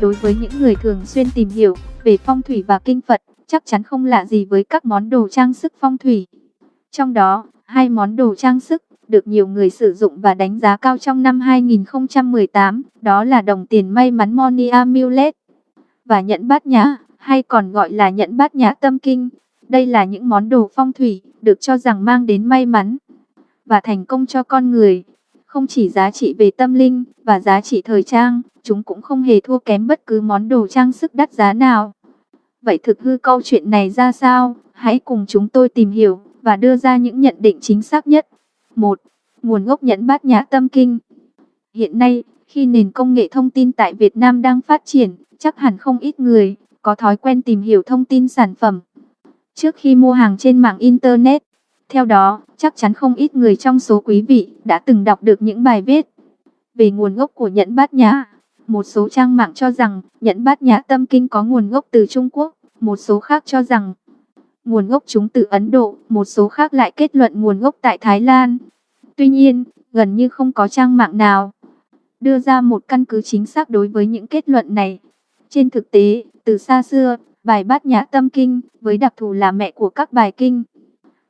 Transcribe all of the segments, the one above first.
Đối với những người thường xuyên tìm hiểu về phong thủy và kinh Phật, chắc chắn không lạ gì với các món đồ trang sức phong thủy. Trong đó, hai món đồ trang sức được nhiều người sử dụng và đánh giá cao trong năm 2018, đó là đồng tiền may mắn Money Amulet và nhẫn bát nhã, hay còn gọi là nhẫn bát nhã tâm kinh. Đây là những món đồ phong thủy được cho rằng mang đến may mắn và thành công cho con người. Không chỉ giá trị về tâm linh và giá trị thời trang, chúng cũng không hề thua kém bất cứ món đồ trang sức đắt giá nào. Vậy thực hư câu chuyện này ra sao? Hãy cùng chúng tôi tìm hiểu và đưa ra những nhận định chính xác nhất. 1. Nguồn gốc nhẫn bát nhã tâm kinh Hiện nay, khi nền công nghệ thông tin tại Việt Nam đang phát triển, chắc hẳn không ít người có thói quen tìm hiểu thông tin sản phẩm trước khi mua hàng trên mạng Internet. Theo đó, chắc chắn không ít người trong số quý vị đã từng đọc được những bài viết về nguồn gốc của nhẫn bát nhã. Một số trang mạng cho rằng nhẫn bát nhã tâm kinh có nguồn gốc từ Trung Quốc, một số khác cho rằng nguồn gốc chúng từ Ấn Độ, một số khác lại kết luận nguồn gốc tại Thái Lan. Tuy nhiên, gần như không có trang mạng nào đưa ra một căn cứ chính xác đối với những kết luận này. Trên thực tế, từ xa xưa, bài bát nhã tâm kinh với đặc thù là mẹ của các bài kinh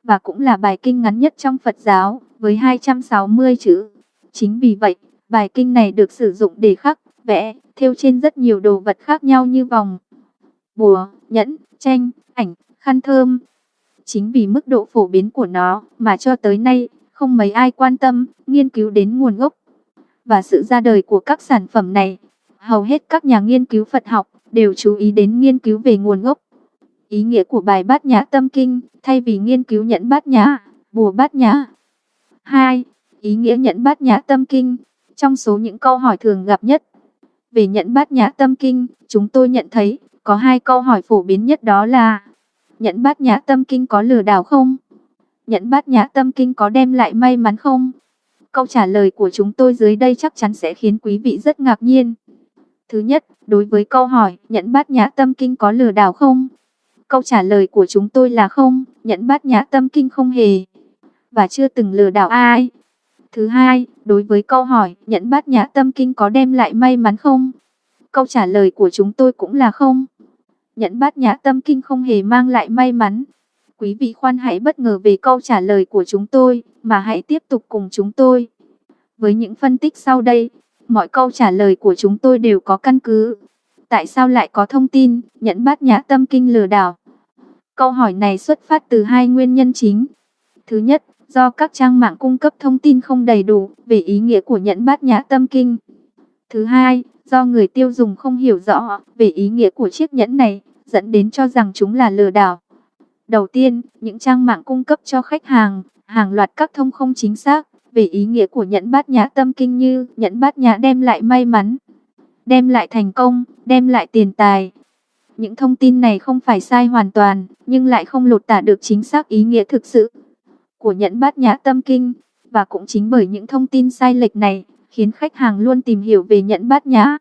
và cũng là bài kinh ngắn nhất trong Phật giáo với 260 chữ. Chính vì vậy, bài kinh này được sử dụng để khắc, vẽ, thêu trên rất nhiều đồ vật khác nhau như vòng, bùa, nhẫn, tranh, ảnh, khăn thơm. Chính vì mức độ phổ biến của nó mà cho tới nay không mấy ai quan tâm, nghiên cứu đến nguồn gốc và sự ra đời của các sản phẩm này. Hầu hết các nhà nghiên cứu Phật học đều chú ý đến nghiên cứu về nguồn gốc. Ý nghĩa của bài bát nhã tâm kinh, thay vì nghiên cứu nhẫn bát nhã, bùa bát nhã. 2. Ý nghĩa nhẫn bát nhã tâm kinh, trong số những câu hỏi thường gặp nhất. Về nhẫn bát nhã tâm kinh, chúng tôi nhận thấy, có hai câu hỏi phổ biến nhất đó là Nhẫn bát nhã tâm kinh có lừa đảo không? Nhẫn bát nhã tâm kinh có đem lại may mắn không? Câu trả lời của chúng tôi dưới đây chắc chắn sẽ khiến quý vị rất ngạc nhiên. Thứ nhất, đối với câu hỏi nhẫn bát nhã tâm kinh có lừa đảo không? Câu trả lời của chúng tôi là không, nhẫn bát nhã tâm kinh không hề và chưa từng lừa đảo ai. Thứ hai, đối với câu hỏi nhẫn bát nhã tâm kinh có đem lại may mắn không? Câu trả lời của chúng tôi cũng là không. Nhẫn bát nhã tâm kinh không hề mang lại may mắn. Quý vị khoan hãy bất ngờ về câu trả lời của chúng tôi, mà hãy tiếp tục cùng chúng tôi. Với những phân tích sau đây, mọi câu trả lời của chúng tôi đều có căn cứ. Tại sao lại có thông tin, nhẫn bát nhã tâm kinh lừa đảo? Câu hỏi này xuất phát từ hai nguyên nhân chính. Thứ nhất, do các trang mạng cung cấp thông tin không đầy đủ về ý nghĩa của nhẫn bát nhã tâm kinh. Thứ hai, do người tiêu dùng không hiểu rõ về ý nghĩa của chiếc nhẫn này, dẫn đến cho rằng chúng là lừa đảo. Đầu tiên, những trang mạng cung cấp cho khách hàng hàng loạt các thông không chính xác về ý nghĩa của nhẫn bát nhã tâm kinh như nhẫn bát nhã đem lại may mắn, đem lại thành công, đem lại tiền tài. Những thông tin này không phải sai hoàn toàn, nhưng lại không lột tả được chính xác ý nghĩa thực sự của nhẫn bát nhã tâm kinh. Và cũng chính bởi những thông tin sai lệch này, khiến khách hàng luôn tìm hiểu về nhẫn bát nhã.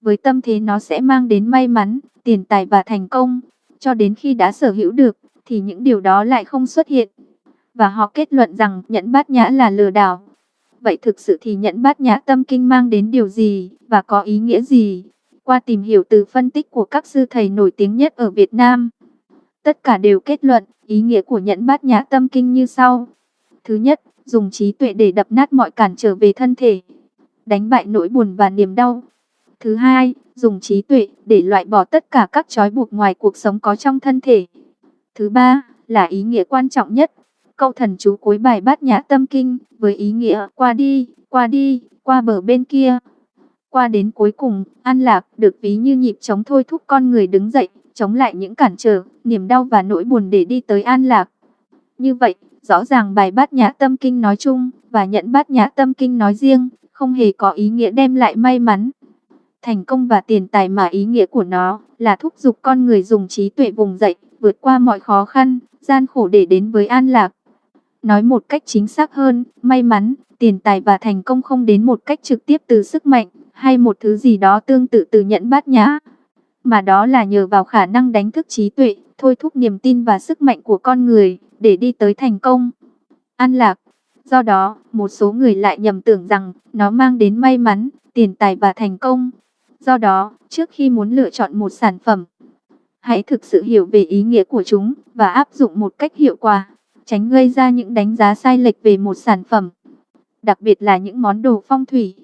Với tâm thế nó sẽ mang đến may mắn, tiền tài và thành công. Cho đến khi đã sở hữu được, thì những điều đó lại không xuất hiện. Và họ kết luận rằng nhẫn bát nhã là lừa đảo. Vậy thực sự thì nhẫn bát nhã tâm kinh mang đến điều gì và có ý nghĩa gì? Qua tìm hiểu từ phân tích của các sư thầy nổi tiếng nhất ở Việt Nam, tất cả đều kết luận ý nghĩa của nhẫn bát nhã tâm kinh như sau. Thứ nhất, dùng trí tuệ để đập nát mọi cản trở về thân thể, đánh bại nỗi buồn và niềm đau. Thứ hai, dùng trí tuệ để loại bỏ tất cả các trói buộc ngoài cuộc sống có trong thân thể. Thứ ba, là ý nghĩa quan trọng nhất, câu thần chú cuối bài bát nhã tâm kinh, với ý nghĩa qua đi, qua đi, qua bờ bên kia. Qua đến cuối cùng, an lạc được ví như nhịp chống thôi thúc con người đứng dậy, chống lại những cản trở, niềm đau và nỗi buồn để đi tới an lạc. Như vậy, rõ ràng bài bát nhã tâm kinh nói chung, và nhận bát nhã tâm kinh nói riêng, không hề có ý nghĩa đem lại may mắn. Thành công và tiền tài mà ý nghĩa của nó là thúc giục con người dùng trí tuệ vùng dậy, vượt qua mọi khó khăn, gian khổ để đến với an lạc. Nói một cách chính xác hơn, may mắn, tiền tài và thành công không đến một cách trực tiếp từ sức mạnh, hay một thứ gì đó tương tự từ nhận bát nhã. Mà đó là nhờ vào khả năng đánh thức trí tuệ, thôi thúc niềm tin và sức mạnh của con người, để đi tới thành công. An lạc. Do đó, một số người lại nhầm tưởng rằng nó mang đến may mắn, tiền tài và thành công. Do đó, trước khi muốn lựa chọn một sản phẩm, hãy thực sự hiểu về ý nghĩa của chúng và áp dụng một cách hiệu quả, tránh gây ra những đánh giá sai lệch về một sản phẩm, đặc biệt là những món đồ phong thủy.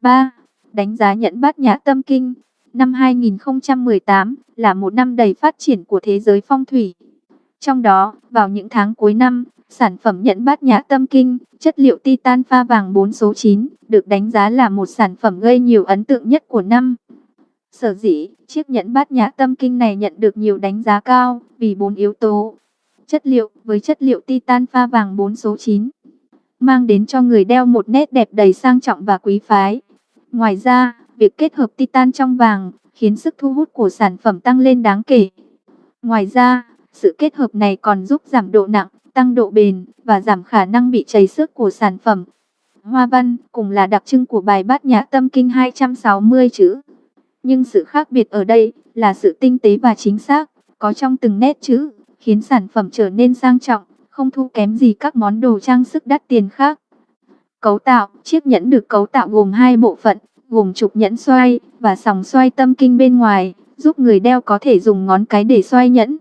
3. Đánh giá nhẫn bát nhã tâm kinh Năm 2018 là một năm đầy phát triển của thế giới phong thủy. Trong đó, vào những tháng cuối năm, sản phẩm nhẫn bát nhã tâm kinh, chất liệu titan pha vàng 4 số 9, được đánh giá là một sản phẩm gây nhiều ấn tượng nhất của năm. Sở dĩ, chiếc nhẫn bát nhã tâm kinh này nhận được nhiều đánh giá cao, vì bốn yếu tố. Chất liệu, với chất liệu titan pha vàng 4 số 9, mang đến cho người đeo một nét đẹp đầy sang trọng và quý phái. Ngoài ra, việc kết hợp titan trong vàng, khiến sức thu hút của sản phẩm tăng lên đáng kể. Ngoài ra, sự kết hợp này còn giúp giảm độ nặng, tăng độ bền và giảm khả năng bị chảy xước của sản phẩm. Hoa văn cùng là đặc trưng của bài bát nhã tâm kinh 260 chữ. Nhưng sự khác biệt ở đây là sự tinh tế và chính xác, có trong từng nét chữ, khiến sản phẩm trở nên sang trọng, không thua kém gì các món đồ trang sức đắt tiền khác. Cấu tạo, chiếc nhẫn được cấu tạo gồm hai bộ phận, gồm trục nhẫn xoay và sòng xoay tâm kinh bên ngoài, giúp người đeo có thể dùng ngón cái để xoay nhẫn.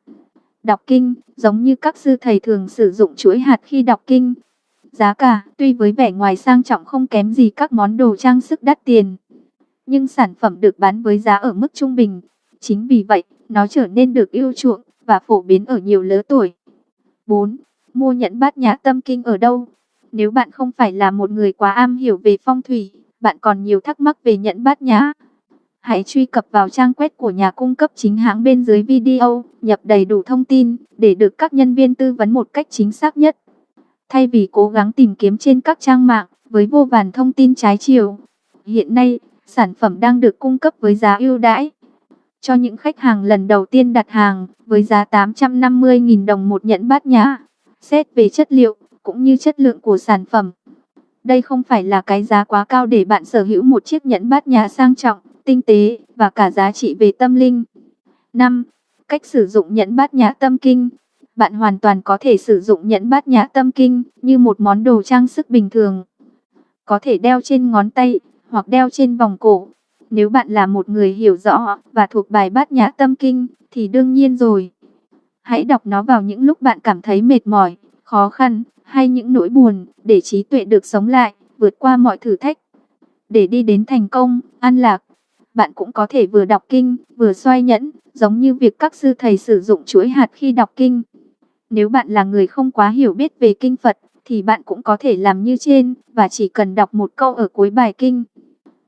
Đọc kinh, giống như các sư thầy thường sử dụng chuỗi hạt khi đọc kinh. Giá cả, tuy với vẻ ngoài sang trọng không kém gì các món đồ trang sức đắt tiền, nhưng sản phẩm được bán với giá ở mức trung bình. Chính vì vậy, nó trở nên được yêu chuộng và phổ biến ở nhiều lứa tuổi. 4. Mua nhẫn bát nhã tâm kinh ở đâu? Nếu bạn không phải là một người quá am hiểu về phong thủy, bạn còn nhiều thắc mắc về nhẫn bát nhã. Hãy truy cập vào trang web của nhà cung cấp chính hãng bên dưới video, nhập đầy đủ thông tin để được các nhân viên tư vấn một cách chính xác nhất. Thay vì cố gắng tìm kiếm trên các trang mạng với vô vàn thông tin trái chiều, hiện nay sản phẩm đang được cung cấp với giá ưu đãi. Cho những khách hàng lần đầu tiên đặt hàng với giá 850.000 đồng một nhẫn bát nhã, xét về chất liệu cũng như chất lượng của sản phẩm. Đây không phải là cái giá quá cao để bạn sở hữu một chiếc nhẫn bát nhã sang trọng, tinh tế và cả giá trị về tâm linh. 5. Cách sử dụng nhẫn bát nhã tâm kinh Bạn hoàn toàn có thể sử dụng nhẫn bát nhã tâm kinh như một món đồ trang sức bình thường. Có thể đeo trên ngón tay hoặc đeo trên vòng cổ. Nếu bạn là một người hiểu rõ và thuộc bài bát nhã tâm kinh thì đương nhiên rồi. Hãy đọc nó vào những lúc bạn cảm thấy mệt mỏi, khó khăn hay những nỗi buồn để trí tuệ được sống lại, vượt qua mọi thử thách. Để đi đến thành công, an lạc, bạn cũng có thể vừa đọc kinh, vừa xoay nhẫn, giống như việc các sư thầy sử dụng chuỗi hạt khi đọc kinh. Nếu bạn là người không quá hiểu biết về kinh Phật, thì bạn cũng có thể làm như trên, và chỉ cần đọc một câu ở cuối bài kinh.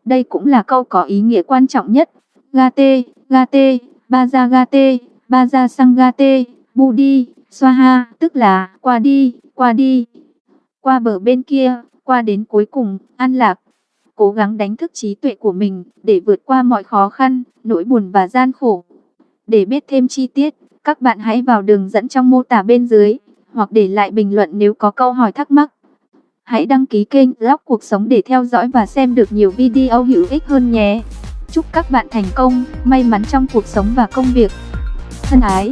Đây cũng là câu có ý nghĩa quan trọng nhất. Gate, gate, baja gate, baja sang gate, budi, Xoa ha tức là qua đi, qua đi, qua bờ bên kia, qua đến cuối cùng, an lạc. Cố gắng đánh thức trí tuệ của mình để vượt qua mọi khó khăn, nỗi buồn và gian khổ. Để biết thêm chi tiết, các bạn hãy vào đường dẫn trong mô tả bên dưới, hoặc để lại bình luận nếu có câu hỏi thắc mắc. Hãy đăng ký kênh Blog Cuộc Sống để theo dõi và xem được nhiều video hữu ích hơn nhé. Chúc các bạn thành công, may mắn trong cuộc sống và công việc. Thân ái!